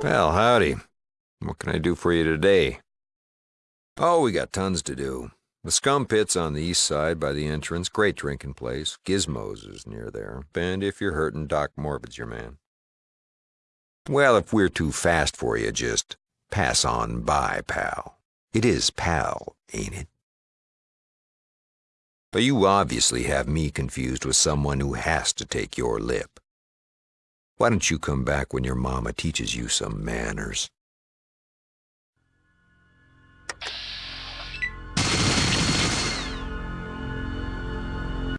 Well, howdy. What can I do for you today? Oh, we got tons to do. The Skum Pitt's on the east side by the entrance. Great drinking place. Gizmos is near there. And if you're hurting, Doc Morbid's your man. Well, if we're too fast for you, just pass on by, pal. It is pal, ain't it? But you obviously have me confused with someone who has to take your lip. Why don't you come back when your mama teaches you some manners?